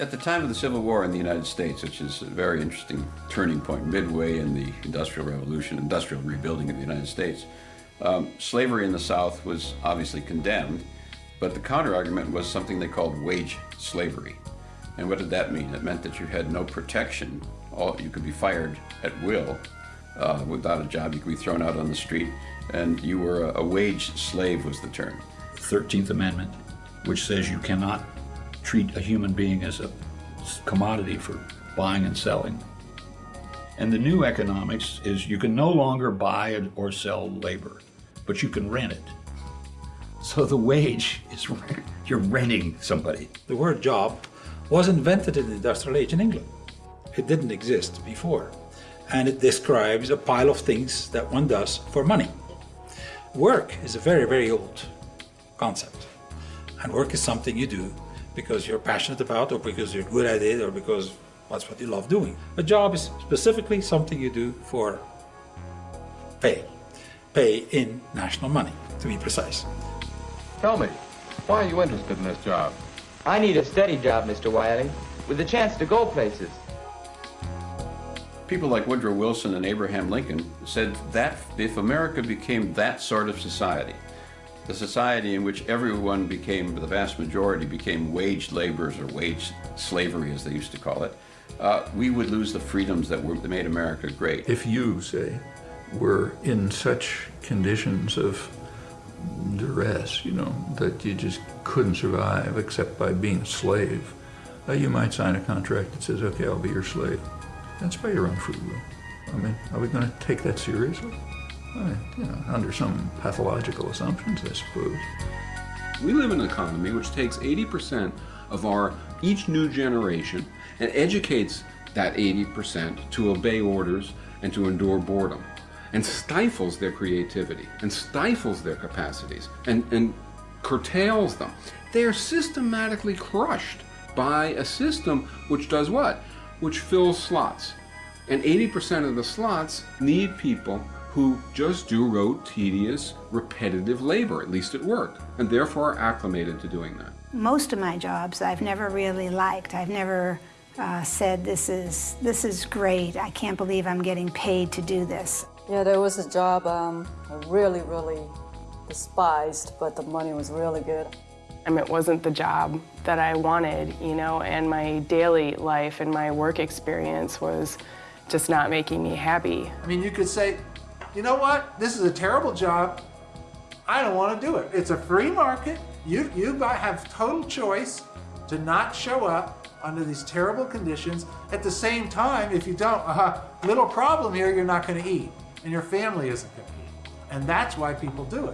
At the time of the Civil War in the United States, which is a very interesting turning point, midway in the Industrial Revolution, industrial rebuilding of the United States, um, slavery in the South was obviously condemned, but the counterargument was something they called wage slavery. And what did that mean? It meant that you had no protection. All, you could be fired at will uh, without a job. You could be thrown out on the street, and you were a, a wage slave was the term. 13th Amendment, which says you cannot treat a human being as a commodity for buying and selling. And the new economics is you can no longer buy or sell labor, but you can rent it. So the wage is you're renting somebody. The word job was invented in the industrial age in England. It didn't exist before. And it describes a pile of things that one does for money. Work is a very, very old concept. And work is something you do because you're passionate about or because you're good at it or because that's what you love doing. A job is specifically something you do for pay. Pay in national money, to be precise. Tell me, why are you interested in this job? I need a steady job, Mr. Wiley, with a chance to go places. People like Woodrow Wilson and Abraham Lincoln said that if America became that sort of society, the society in which everyone became, the vast majority became wage laborers or wage slavery as they used to call it, uh, we would lose the freedoms that, were, that made America great. If you, say, were in such conditions of duress, you know, that you just couldn't survive except by being a slave, uh, you might sign a contract that says, okay, I'll be your slave. That's by your own free will. I mean, are we going to take that seriously? You know, under some pathological assumptions, I suppose. We live in an economy which takes 80% of our each new generation and educates that 80% to obey orders and to endure boredom and stifles their creativity and stifles their capacities and, and curtails them. They are systematically crushed by a system which does what? Which fills slots. And 80% of the slots need people who just do rote, tedious, repetitive labor, at least at work, and therefore are acclimated to doing that. Most of my jobs I've never really liked. I've never uh, said, this is, this is great, I can't believe I'm getting paid to do this. Yeah, there was a job um, I really, really despised, but the money was really good. I mean, it wasn't the job that I wanted, you know, and my daily life and my work experience was just not making me happy. I mean, you could say, you know what, this is a terrible job, I don't want to do it. It's a free market, you, you have total choice to not show up under these terrible conditions. At the same time, if you don't, uh, little problem here, you're not going to eat, and your family isn't going to eat. And that's why people do it.